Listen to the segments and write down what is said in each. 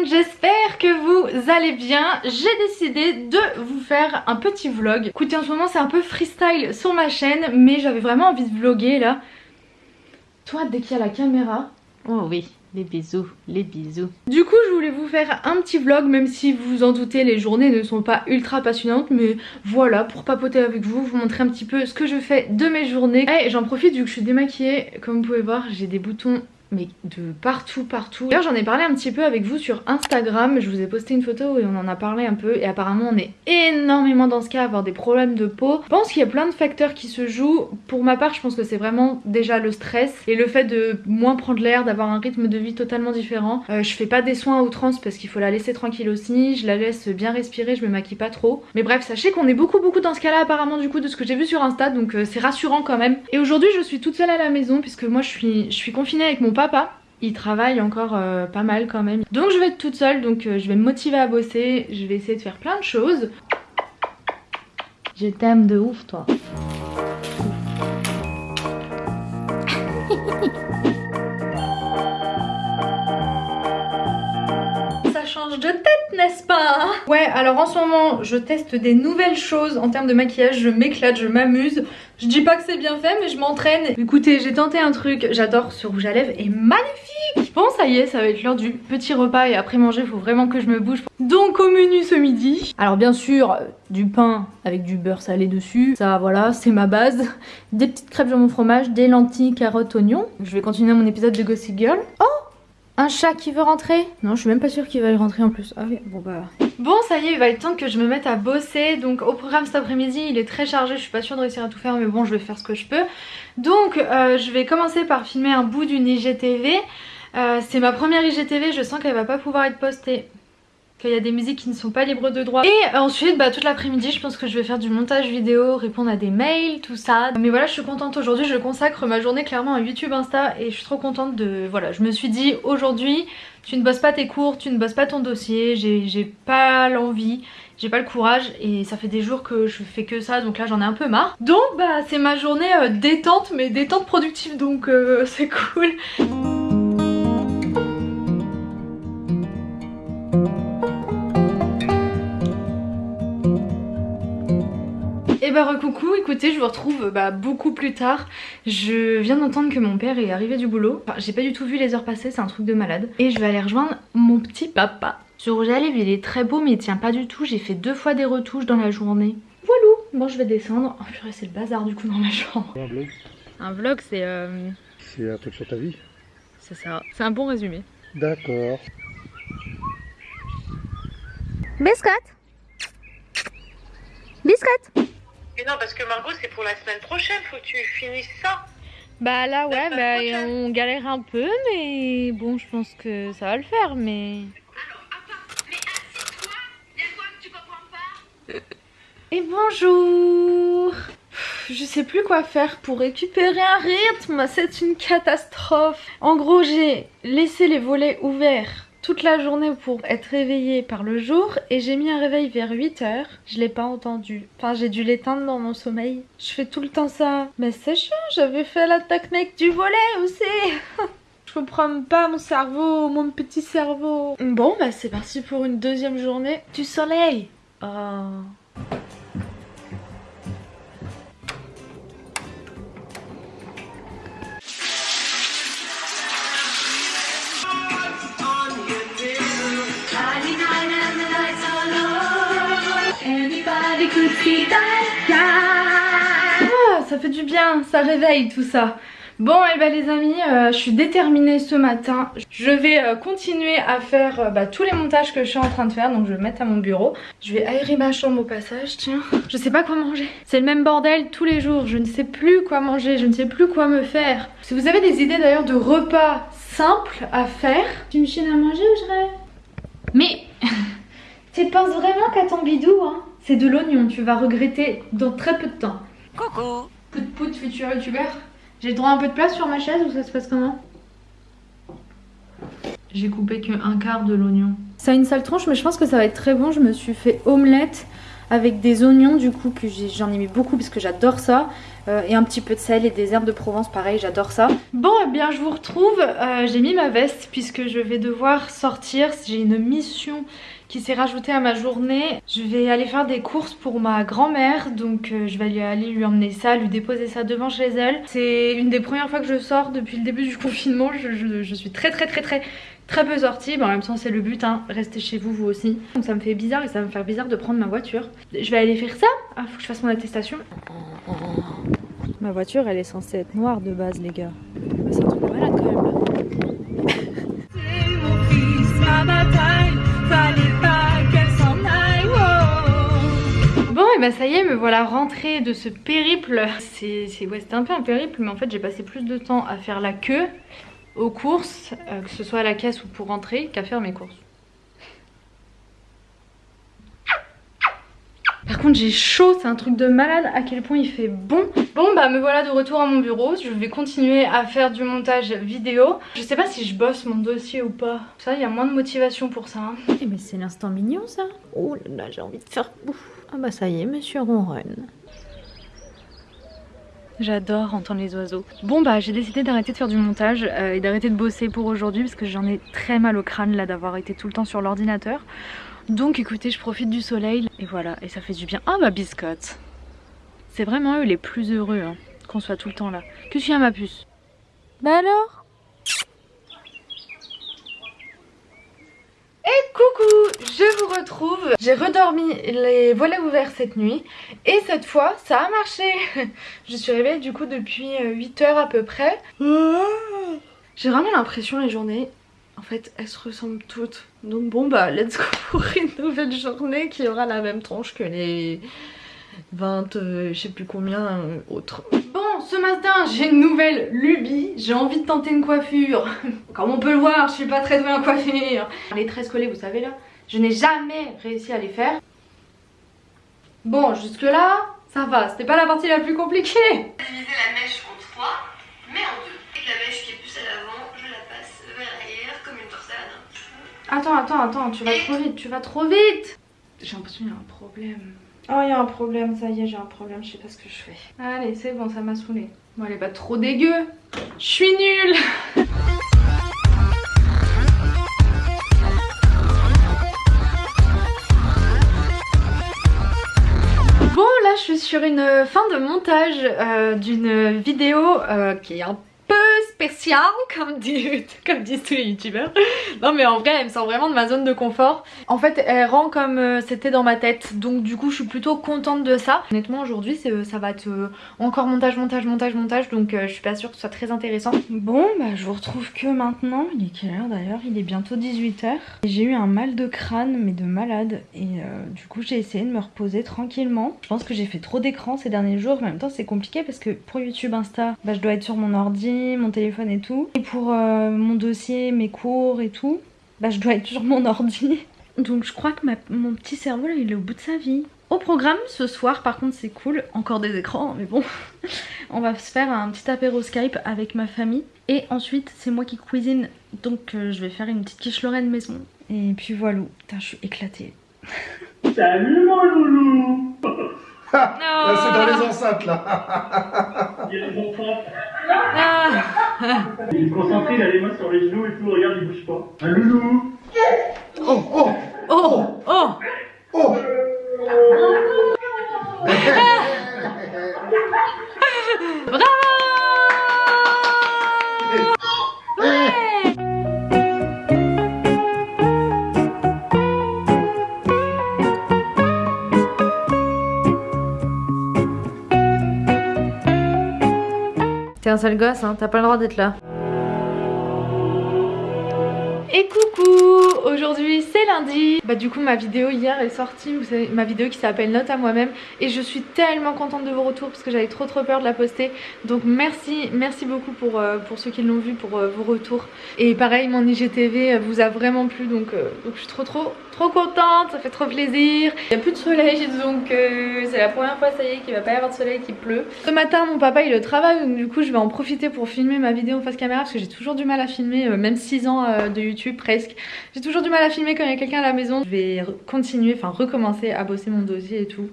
monde, j'espère que vous allez bien. J'ai décidé de vous faire un petit vlog. Écoutez, en ce moment c'est un peu freestyle sur ma chaîne, mais j'avais vraiment envie de vlogger là. Toi, dès qu'il y a la caméra... Oh oui, les bisous, les bisous. Du coup, je voulais vous faire un petit vlog, même si vous vous en doutez, les journées ne sont pas ultra passionnantes, mais voilà, pour papoter avec vous, vous montrer un petit peu ce que je fais de mes journées. Et j'en profite vu que je suis démaquillée, comme vous pouvez voir, j'ai des boutons mais de partout partout. D'ailleurs j'en ai parlé un petit peu avec vous sur Instagram, je vous ai posté une photo et on en a parlé un peu et apparemment on est énormément dans ce cas à avoir des problèmes de peau. Je pense qu'il y a plein de facteurs qui se jouent. Pour ma part je pense que c'est vraiment déjà le stress et le fait de moins prendre l'air, d'avoir un rythme de vie totalement différent. Euh, je fais pas des soins à outrance parce qu'il faut la laisser tranquille aussi, je la laisse bien respirer, je me maquille pas trop. Mais bref sachez qu'on est beaucoup beaucoup dans ce cas là apparemment du coup de ce que j'ai vu sur Insta donc euh, c'est rassurant quand même. Et aujourd'hui je suis toute seule à la maison puisque moi je suis, je suis confinée avec mon papa il travaille encore euh, pas mal quand même. Donc je vais être toute seule, donc euh, je vais me motiver à bosser, je vais essayer de faire plein de choses. Je t'aime de ouf toi. n'est-ce pas? Ouais alors en ce moment je teste des nouvelles choses en termes de maquillage, je m'éclate, je m'amuse. Je dis pas que c'est bien fait mais je m'entraîne. Écoutez j'ai tenté un truc, j'adore ce rouge à lèvres est magnifique! Bon ça y est ça va être l'heure du petit repas et après manger faut vraiment que je me bouge. Donc au menu ce midi Alors bien sûr du pain avec du beurre salé dessus. Ça voilà c'est ma base. Des petites crêpes mon fromage, des lentilles, carottes, oignons. Je vais continuer mon épisode de Gossip Girl. Oh un chat qui veut rentrer? Non, je suis même pas sûre qu'il va y rentrer en plus. Ah oui, bon bah... Bon, ça y est, il va être temps que je me mette à bosser. Donc au programme cet après-midi, il est très chargé. Je suis pas sûre de réussir à tout faire, mais bon, je vais faire ce que je peux. Donc euh, je vais commencer par filmer un bout d'une IGTV. Euh, c'est ma première IGTV, je sens qu'elle va pas pouvoir être postée qu'il y a des musiques qui ne sont pas libres de droit. Et ensuite, bah, toute l'après-midi, je pense que je vais faire du montage vidéo, répondre à des mails, tout ça. Mais voilà, je suis contente aujourd'hui, je consacre ma journée clairement à YouTube, Insta et je suis trop contente de... Voilà, je me suis dit aujourd'hui, tu ne bosses pas tes cours, tu ne bosses pas ton dossier, j'ai pas l'envie, j'ai pas le courage et ça fait des jours que je fais que ça donc là j'en ai un peu marre. Donc bah c'est ma journée euh, détente mais détente productive donc euh, c'est cool. Et bah recoucou, écoutez je vous retrouve bah, beaucoup plus tard. Je viens d'entendre que mon père est arrivé du boulot. Enfin, J'ai pas du tout vu les heures passer, c'est un truc de malade. Et je vais aller rejoindre mon petit papa. Ce rouge à lèvres il est très beau mais il tient pas du tout. J'ai fait deux fois des retouches dans la journée. Voilà, bon je vais descendre. Oh purée c'est le bazar du coup dans ma chambre. Un vlog. Un vlog c'est... Euh... C'est un truc sur ta vie. C'est ça, c'est un bon résumé. D'accord. Biscotte. Biscotte non, parce que Margot, c'est pour la semaine prochaine, faut que tu finisses ça. Bah là, ouais, bah, on galère un peu, mais bon, je pense que ça va le faire, mais... Alors, attends, mais quoi que tu comprends pas Et bonjour. Je sais plus quoi faire pour récupérer un rythme, c'est une catastrophe. En gros, j'ai laissé les volets ouverts toute la journée pour être réveillée par le jour et j'ai mis un réveil vers 8h. Je l'ai pas entendu. Enfin, j'ai dû l'éteindre dans mon sommeil. Je fais tout le temps ça. Mais c'est chiant, j'avais fait la technique du volet aussi. Je comprends pas mon cerveau, mon petit cerveau. Bon, bah c'est parti pour une deuxième journée du soleil. Oh. Ah, ça fait du bien, ça réveille tout ça. Bon et eh ben les amis, euh, je suis déterminée ce matin. Je vais euh, continuer à faire euh, bah, tous les montages que je suis en train de faire. Donc je vais me mettre à mon bureau. Je vais aérer ma chambre au passage, tiens. Je sais pas quoi manger. C'est le même bordel tous les jours. Je ne sais plus quoi manger, je ne sais plus quoi me faire. Si vous avez des idées d'ailleurs de repas simples à faire, tu me chines à manger ou je rêve? Mais tu penses vraiment qu'à ton bidou, hein? C'est de l'oignon, tu vas regretter dans très peu de temps. Coucou Pout pout futur youtubeur. J'ai le droit à un peu de place sur ma chaise ou ça se passe comment? J'ai coupé que un quart de l'oignon. Ça a une sale tronche mais je pense que ça va être très bon. Je me suis fait omelette avec des oignons du coup que j'en ai mis beaucoup parce que j'adore ça. Euh, et un petit peu de sel et des herbes de Provence, pareil, j'adore ça. Bon, eh bien, je vous retrouve. Euh, j'ai mis ma veste puisque je vais devoir sortir. J'ai une mission qui s'est rajoutée à ma journée. Je vais aller faire des courses pour ma grand-mère, donc euh, je vais aller lui emmener ça, lui déposer ça devant chez elle. C'est une des premières fois que je sors depuis le début du confinement. Je, suis très très très très très peu sortie. Bon, en même temps, c'est le but, hein. restez chez vous, vous aussi. Donc ça me fait bizarre et ça va me faire bizarre de prendre ma voiture. Je vais aller faire ça. Ah, faut que je fasse mon attestation. Ma voiture, elle est censée être noire de base, les gars. Bah, C'est un truc de malade quand même. Là. Bon, et bah ça y est, me voilà rentrée de ce périple. C'est- ouais, c'était un peu un périple, mais en fait j'ai passé plus de temps à faire la queue aux courses, euh, que ce soit à la caisse ou pour rentrer, qu'à faire mes courses. Par contre j'ai chaud, c'est un truc de malade à quel point il fait bon. Bon bah me voilà de retour à mon bureau, je vais continuer à faire du montage vidéo. Je sais pas si je bosse mon dossier ou pas. Ça il y a moins de motivation pour ça. hein. Eh mais c'est l'instant mignon ça Oh là là, j'ai envie de faire. Ah bah ça y est, monsieur ronronne. J'adore entendre les oiseaux. Bon bah j'ai décidé d'arrêter de faire du montage euh, et d'arrêter de bosser pour aujourd'hui parce que j'en ai très mal au crâne là d'avoir été tout le temps sur l'ordinateur. Donc écoutez, je profite du soleil et voilà, et ça fait du bien. Ah ma biscotte C'est vraiment eux les plus heureux hein, qu'on soit tout le temps là. Qu'est-ce qu'il y a ma puce Bah alors? Et coucou, je vous retrouve. J'ai redormi les volets ouverts cette nuit et cette fois ça a marché. Je suis réveillée du coup depuis 8 heures à peu près. J'ai vraiment l'impression les journées, en fait, elles se ressemblent toutes. Donc bon bah, let's go pour une nouvelle journée qui aura la même tronche que les 20, euh, je sais plus combien euh, autres. Bon, ce matin, j'ai une nouvelle lubie. J'ai envie de tenter une coiffure. Comme on peut le voir, je suis pas très douée en coiffure. Les tresses collées, vous savez là, je n'ai jamais réussi à les faire. Bon, jusque là, ça va. C'était pas la partie la plus compliquée. la mèche en Attends, attends, attends, tu vas trop vite, tu vas trop vite J'ai l'impression qu'il y a un problème. Oh, il y a un problème, ça y est, j'ai un problème, je sais pas ce que je fais. Allez, c'est bon, ça m'a saoulé. Bon, elle est pas trop dégueu. Je suis nulle Bon, là, je suis sur une fin de montage euh, d'une vidéo euh, qui est un peu spéciale, comme, dit- comme disent tous les youtubeurs. Non, mais en vrai, elle me sort vraiment de ma zone de confort. En fait, elle rend comme euh, c'était dans ma tête. Donc, du coup, je suis plutôt contente de ça. Honnêtement, aujourd'hui, c'est- ça va être euh, encore montage, montage, montage, montage. Donc, euh, je suis pas sûre que ce soit très intéressant. Bon, bah, je vous retrouve que maintenant. Il est quelle heure d'ailleurs? Il est bientôt 18h. J'ai eu un mal de crâne, mais de malade. Et euh, du coup, j'ai essayé de me reposer tranquillement. Je pense que j'ai fait trop d'écran ces derniers jours. Mais en même temps, c'est compliqué parce que pour YouTube, Insta, bah, je dois être sur mon ordi, mon téléphone et tout. Et pour euh, mon dossier, mes cours et tout, bah, je dois être sur mon ordi. Donc, je crois que ma- mon petit cerveau, là, il est au bout de sa vie. Au programme ce soir, par contre, c'est cool. Encore des écrans, mais bon. On va se faire un petit apéro Skype avec ma famille. Et ensuite, c'est moi qui cuisine. Donc, euh, je vais faire une petite quiche Lorraine maison. Et puis voilà. Putain, je suis éclatée. Salut mon loulou Là, c'est dans les enceintes, là. Il y a enfants. Ah. Il est concentré, il a les mains sur les genoux et tout, regarde, il bouge pas. Un loulou Oh, oh, Oh Oh oh T'es sale gosse, hein, t'as pas le droit d'être là. Et coucou Aujourd'hui c'est lundi. Bah du coup ma vidéo hier est sortie, vous savez, ma vidéo qui s'appelle Note à moi-même. Et je suis tellement contente de vos retours parce que j'avais trop trop peur de la poster. Donc merci, merci beaucoup pour, euh, pour ceux qui l'ont vu, pour euh, vos retours. Et pareil mon IGTV vous a vraiment plu donc, euh, donc je suis trop trop trop contente, ça fait trop plaisir. Il n'y a plus de soleil donc euh, c'est la première fois ça y est qu'il va pas y avoir de soleil qui pleut. Ce matin mon papa il est au travail donc du coup je vais en profiter pour filmer ma vidéo en face caméra parce que j'ai toujours du mal à filmer euh, même 6 ans euh, de YouTube presque. J'ai toujours du mal à filmer quand il y a quelqu'un à la maison. Je vais continuer, enfin recommencer à bosser mon dossier et tout.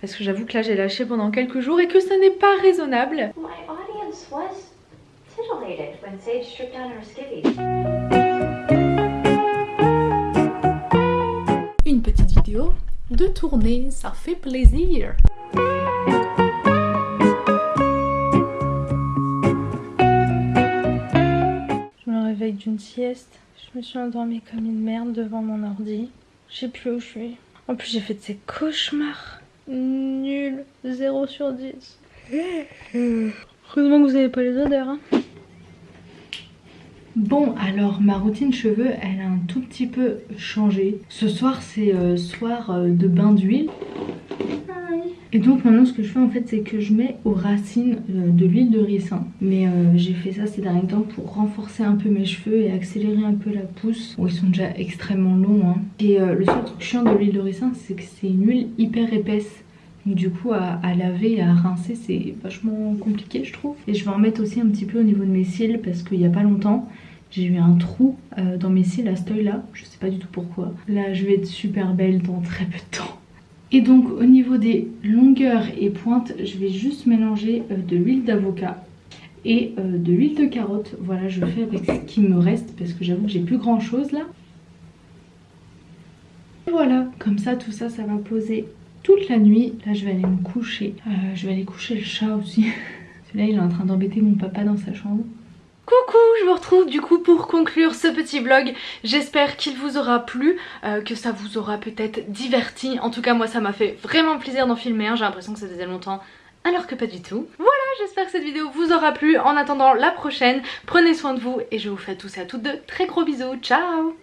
Parce que j'avoue que là j'ai lâché pendant quelques jours et que ça n'est pas raisonnable. My audience was titillated when Sage stripped down her skivvies. Une petite vidéo de tournée, ça fait plaisir. Je me réveille d'une sieste. Je me suis endormie comme une merde devant mon ordi. Je sais plus où je suis. En plus j'ai fait de ces cauchemars. Nul. 0 sur 10. Heureusement que vous n'avez pas les odeurs. hein. Bon alors ma routine cheveux elle a un tout petit peu changé. Ce soir c'est euh, soir euh, de bain d'huile. Et donc maintenant ce que je fais en fait c'est que je mets aux racines euh, de l'huile de ricin. Mais euh, j'ai fait ça ces derniers temps pour renforcer un peu mes cheveux et accélérer un peu la pousse. Bon ils sont déjà extrêmement longs hein. Et euh, le seul truc chiant de l'huile de ricin c'est que c'est une huile hyper épaisse. Donc du coup à, laver et à rincer c'est vachement compliqué je trouve. Et je vais en mettre aussi un petit peu au niveau de mes cils parce qu'il n'y a pas longtemps j'ai eu un trou dans mes cils à ce œil là, je sais pas du tout pourquoi. Là je vais être super belle dans très peu de temps. Et donc au niveau des longueurs et pointes, je vais juste mélanger euh, de l'huile d'avocat et euh, de l'huile de carotte. Voilà, je fais avec ce qui me reste parce que j'avoue que j'ai plus grand chose là. Voilà, comme ça tout ça, ça va poser toute la nuit. Là je vais aller me coucher. Euh, je vais aller coucher le chat aussi. Celui-là il est en train d'embêter mon papa dans sa chambre. Coucou, je vous retrouve du coup pour conclure ce petit vlog. J'espère qu'il vous aura plu, euh, que ça vous aura peut-être diverti. En tout cas, moi ça m'a fait vraiment plaisir d'en filmer. J'ai l'impression que ça faisait longtemps, alors que pas du tout. Voilà, j'espère que cette vidéo vous aura plu. En attendant la prochaine, prenez soin de vous et je vous fais à tous et à toutes de très gros bisous. Ciao